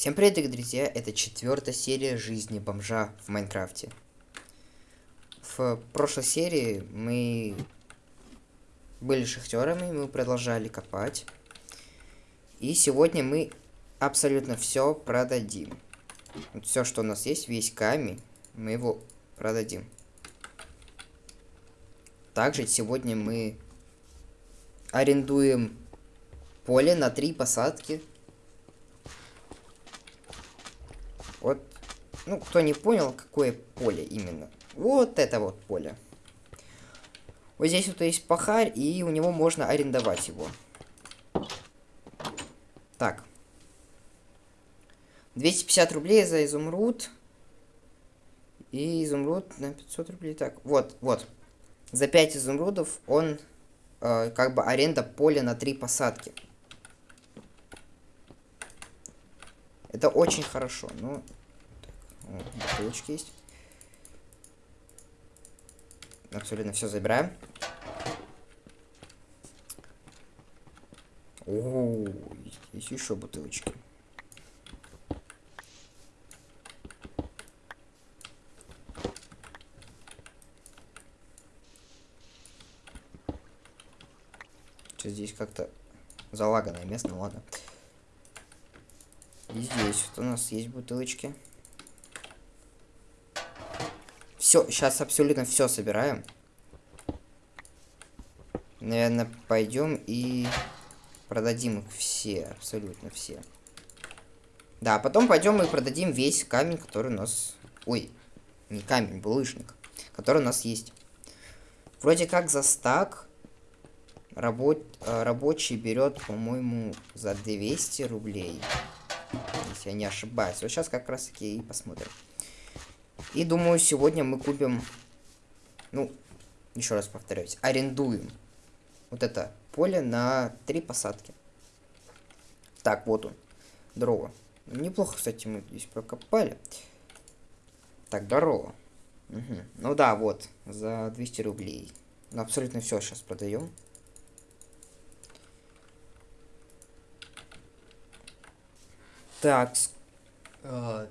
Всем привет, дорогие друзья! Это четвертая серия жизни бомжа в Майнкрафте. В прошлой серии мы были шахтерами, мы продолжали копать. И сегодня мы абсолютно все продадим. Вот все, что у нас есть, весь камень, мы его продадим. Также сегодня мы арендуем поле на три посадки Вот, ну, кто не понял, какое поле именно. Вот это вот поле. Вот здесь вот есть пахарь, и у него можно арендовать его. Так. 250 рублей за изумруд. И изумруд на 500 рублей. Так, вот, вот. За 5 изумрудов он, э, как бы, аренда поля на 3 посадки. Это очень хорошо. Ну, так, бутылочки есть. Абсолютно все забираем. О, есть еще бутылочки. Что здесь как-то залаганное место, ну ладно. И здесь вот у нас есть бутылочки. Все, сейчас абсолютно все собираем. Наверное, пойдем и продадим их все, абсолютно все. Да, потом пойдем и продадим весь камень, который у нас... Ой, не камень, булыжник, который у нас есть. Вроде как за стак рабо... Э, рабочий берет, по-моему, за 200 рублей если я не ошибаюсь. Вот сейчас как раз таки и посмотрим. И думаю, сегодня мы купим, ну, еще раз повторюсь, арендуем вот это поле на три посадки. Так, вот он, дрова. Неплохо, кстати, мы здесь прокопали. Так, здорово. Угу. Ну да, вот, за 200 рублей. Ну, абсолютно все сейчас продаем. Так. Э,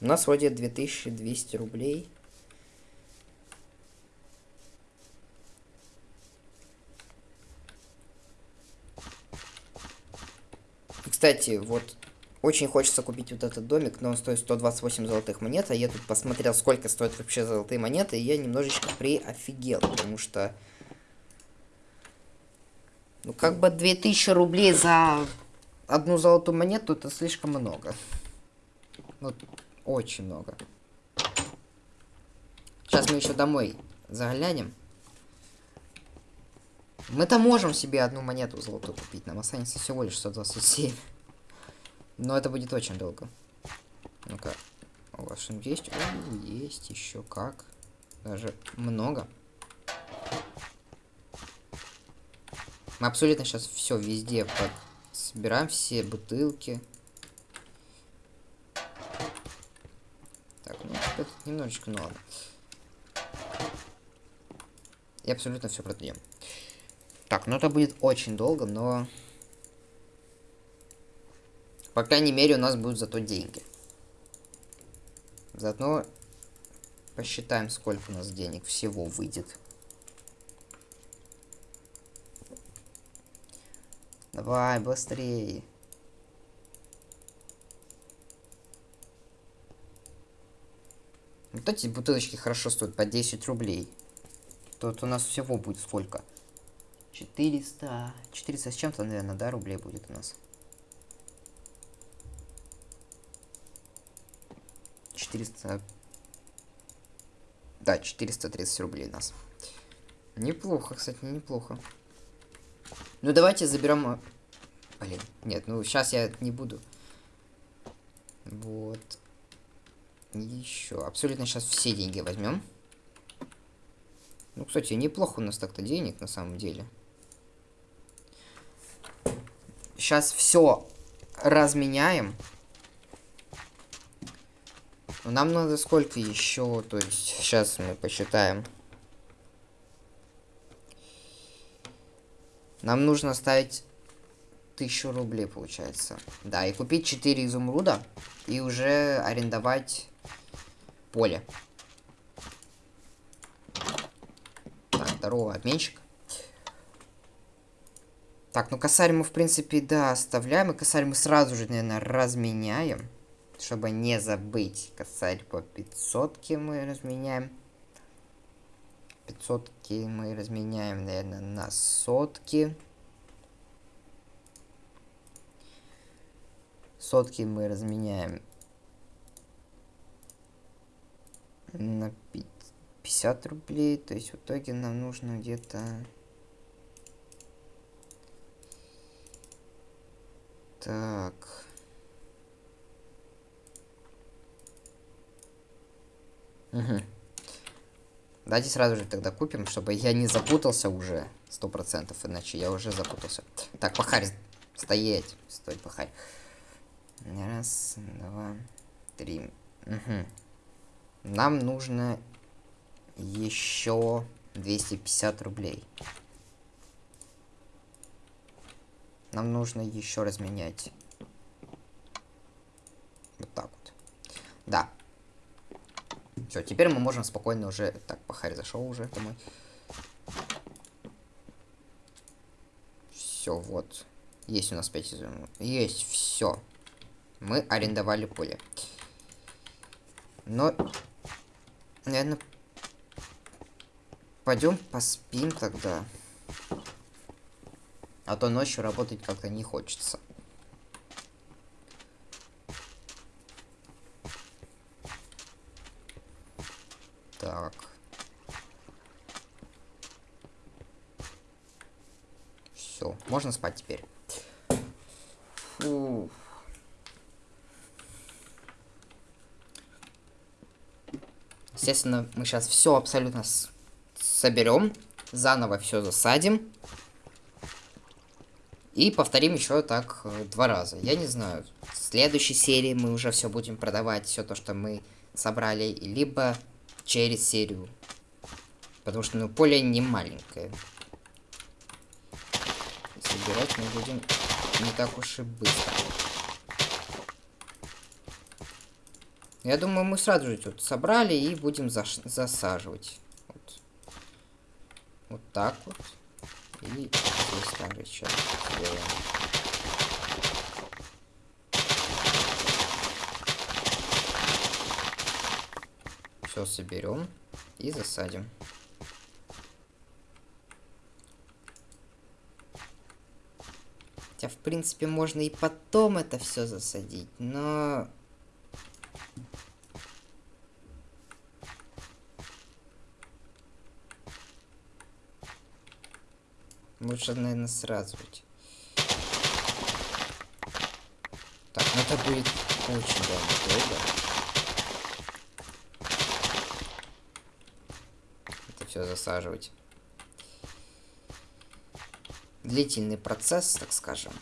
у нас вроде 2200 рублей. кстати, вот очень хочется купить вот этот домик, но он стоит 128 золотых монет, а я тут посмотрел, сколько стоят вообще золотые монеты, и я немножечко приофигел, потому что... Ну, как бы 2000 рублей за одну золотую монету это слишком много. Вот, очень много. Сейчас мы еще домой заглянем. Мы-то можем себе одну монету золотую купить. Нам останется всего лишь 127. Но это будет очень долго. Ну-ка. У вас что есть? О, есть еще как. Даже много. Мы абсолютно сейчас все везде Собираем все бутылки. Так, ну, это немножечко, ну ладно. И абсолютно все продаем. Так, ну это будет очень долго, но... По крайней мере, у нас будут зато деньги. Заодно посчитаем, сколько у нас денег всего выйдет. Давай, быстрее. Вот эти бутылочки хорошо стоят по 10 рублей. Тут у нас всего будет сколько? 400... 400 с чем-то, наверное, да, рублей будет у нас. 400... Да, 430 рублей у нас. Неплохо, кстати, неплохо. Ну, давайте заберем... Блин, нет, ну, сейчас я не буду. Вот. Еще. Абсолютно сейчас все деньги возьмем. Ну, кстати, неплохо у нас так-то денег, на самом деле. Сейчас все разменяем. Но нам надо сколько еще, то есть сейчас мы посчитаем. Нам нужно ставить тысячу рублей получается. Да, и купить 4 изумруда и уже арендовать поле. Так, здорово, обменщик. Так, ну косарь мы, в принципе, да, оставляем. И косарь мы сразу же, наверное, разменяем. Чтобы не забыть. Косарь по 500 мы разменяем. 500 мы разменяем, наверное, на сотки. Сотки мы разменяем на 50 рублей. То есть в итоге нам нужно где-то... Так. Угу. Давайте сразу же тогда купим, чтобы я не запутался уже. Сто процентов, иначе я уже запутался. Так, пахарь, стоять. Стой, пахарь. Раз, два, три. Угу. Нам нужно еще 250 рублей. Нам нужно еще разменять. Вот так вот. Да. Все, теперь мы можем спокойно уже... Так, пахарь зашел уже домой. Все, вот. Есть у нас 5 изумрудов. Есть, все. Мы арендовали поле. Но, наверное, пойдем поспим тогда. А то ночью работать как-то не хочется. Так. Все, можно спать теперь. Фу. Естественно, мы сейчас все абсолютно соберем, заново все засадим. И повторим еще так э, два раза. Я не знаю, в следующей серии мы уже все будем продавать, все то, что мы собрали, либо через серию. Потому что, ну, поле не маленькое. Собирать мы будем не так уж и быстро. Я думаю, мы сразу же тут собрали и будем заш засаживать. Вот. вот так вот. И здесь также еще сделаем. Все соберем и засадим. Хотя, в принципе, можно и потом это все засадить, но... Лучше, наверное, сразу быть. Так, ну это будет очень долго. Это все засаживать. Длительный процесс, так скажем.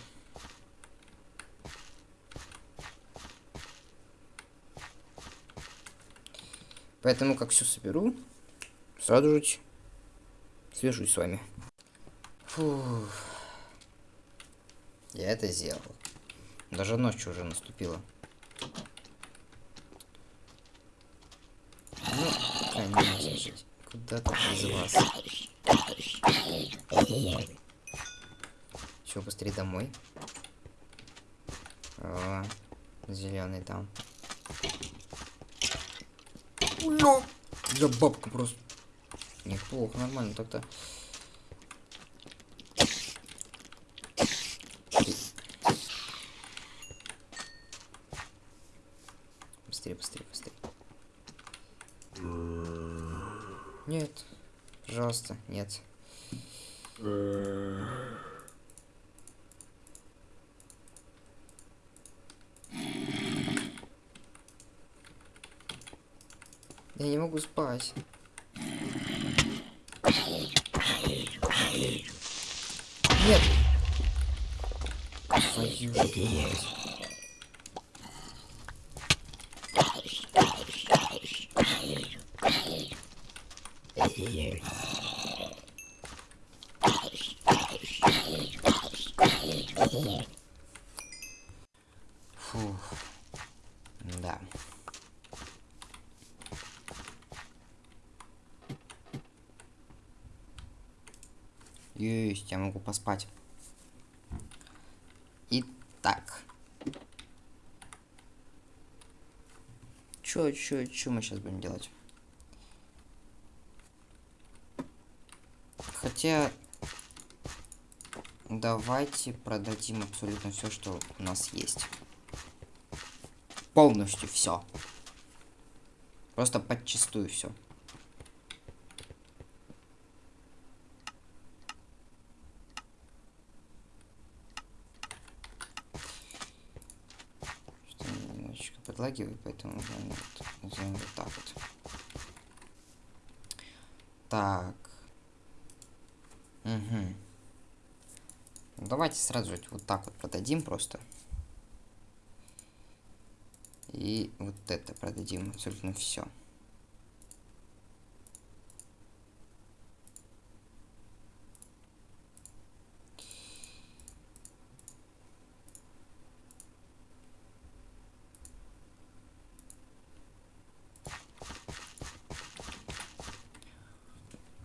Поэтому, как все соберу, сразу же свяжусь с вами. Фух. Я это сделал. Даже ночь уже наступила. Ну, конечно же. Куда тут без вас? Все, быстрее домой. О, зеленый там. Ну, я бабку просто. Неплохо, нормально так-то. Быстрее, быстрее, быстрее. Нет. Пожалуйста, нет. Я не могу спать. Нет. Твою же мать. Фух. Да. Есть, я могу поспать. Итак. Чё, чё, чё мы сейчас будем делать? Хотя... Давайте продадим абсолютно все, что у нас есть. Полностью все. Просто подчистую все. Подлагивает, поэтому вот, сделаем вот так вот. Так. Угу. Давайте сразу вот так вот продадим просто. И вот это продадим абсолютно все.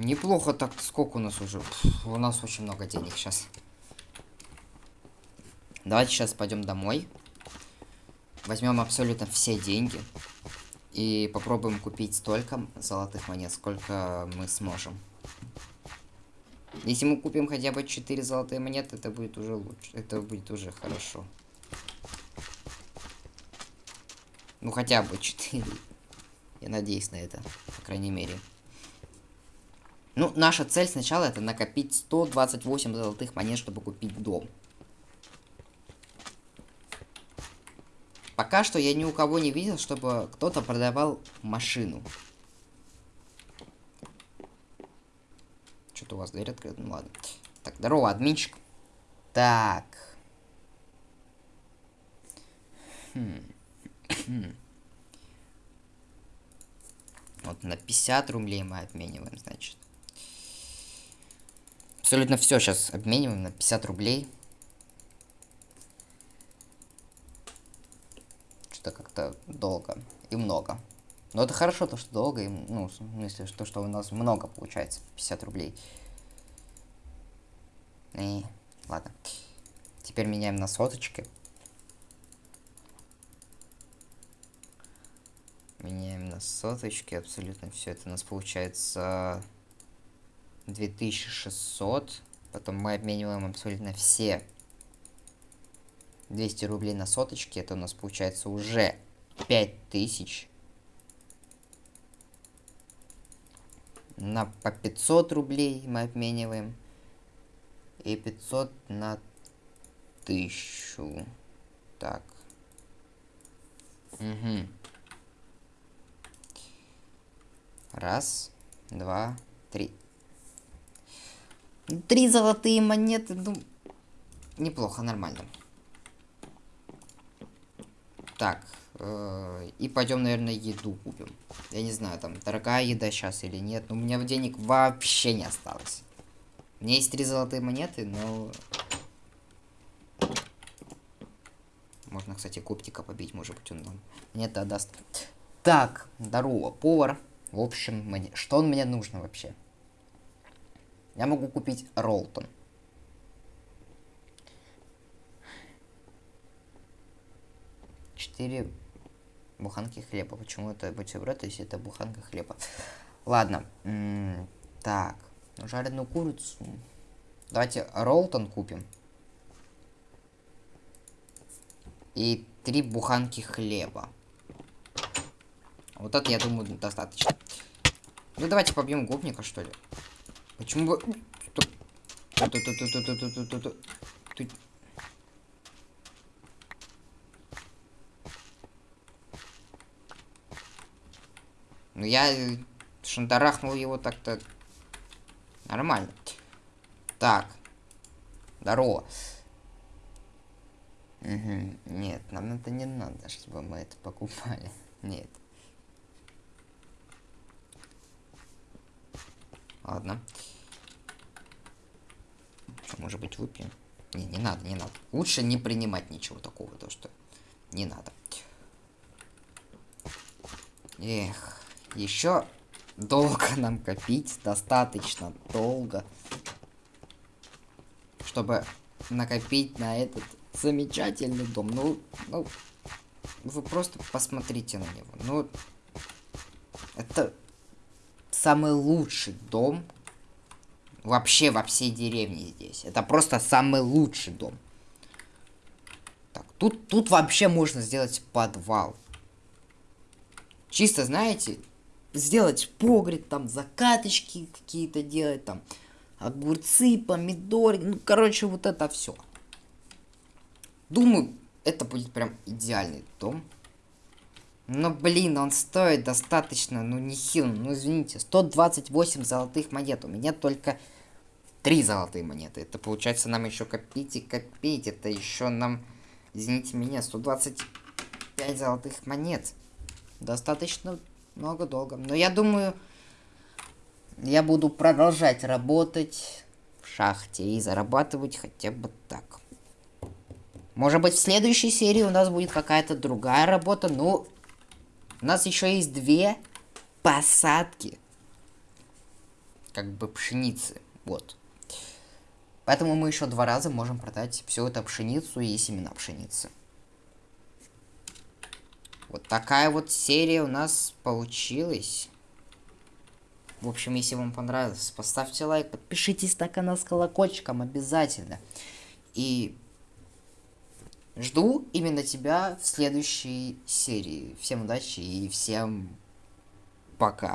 Неплохо так. Сколько у нас уже? Пфф, у нас очень много денег сейчас. Давайте сейчас пойдем домой. Возьмем абсолютно все деньги. И попробуем купить столько золотых монет, сколько мы сможем. Если мы купим хотя бы 4 золотые монеты, это будет уже лучше. Это будет уже хорошо. Ну хотя бы 4. Я надеюсь на это, по крайней мере. Ну, наша цель сначала это накопить 128 золотых монет, чтобы купить дом. Пока что я ни у кого не видел, чтобы кто-то продавал машину. Что-то у вас дверь открыта, ну ладно. Так, здорово, админчик. Так. Хм. Вот на 50 рублей мы обмениваем, значит. Абсолютно все сейчас обмениваем на 50 рублей. Что-то как-то долго и много. Но это хорошо, то, что долго, и, ну, в смысле, то, что у нас много получается, 50 рублей. И, ладно. Теперь меняем на соточки. Меняем на соточки, абсолютно все это у нас получается 2600. Потом мы обмениваем абсолютно все 200 рублей на соточки. Это у нас получается уже 5000. На по 500 рублей мы обмениваем. И 500 на 1000. Так. Угу. Раз, два, три. Три золотые монеты, ну, неплохо, нормально. Так, э, и пойдем, наверное, еду купим. Я не знаю, там, дорогая еда сейчас или нет, но у меня денег вообще не осталось. У меня есть три золотые монеты, но... Можно, кстати, коптика побить, может быть, он нам монеты отдаст. Так, здорово, повар. В общем, мне... что он мне нужно вообще? Я могу купить Ролтон. Четыре буханки хлеба. Почему это бутерброд, если это буханка хлеба? Ладно. М -м так. Жареную курицу. Давайте Ролтон купим. И три буханки хлеба. Вот это, я думаю, достаточно. Ну, давайте побьем гопника, что ли. Почему бы... Ну я шандарахнул его так-то нормально. Так. Здорово. Угу. Нет, нам это не надо, чтобы мы это покупали. Нет. Ладно. Может быть, выпьем? Не, не надо, не надо. Лучше не принимать ничего такого, то что не надо. Эх, еще долго нам копить, достаточно долго, чтобы накопить на этот замечательный дом. Ну, ну, вы просто посмотрите на него. Ну, это самый лучший дом вообще во всей деревне здесь. Это просто самый лучший дом. Так, тут, тут вообще можно сделать подвал. Чисто, знаете, сделать погреб, там закаточки какие-то делать, там огурцы, помидоры, ну, короче, вот это все. Думаю, это будет прям идеальный дом. Но, блин, он стоит достаточно, ну, нехило, ну, извините, 128 золотых монет, у меня только 3 золотые монеты. Это, получается, нам еще копить и копить, это еще нам, извините меня, 125 золотых монет. Достаточно много долго. Но я думаю, я буду продолжать работать в шахте и зарабатывать хотя бы так. Может быть, в следующей серии у нас будет какая-то другая работа. Ну, у нас еще есть две посадки. Как бы пшеницы. Вот. Поэтому мы еще два раза можем продать всю эту пшеницу и семена пшеницы. Вот такая вот серия у нас получилась. В общем, если вам понравилось, поставьте лайк, подпишитесь на канал с колокольчиком обязательно. И жду именно тебя в следующей серии. Всем удачи и всем пока.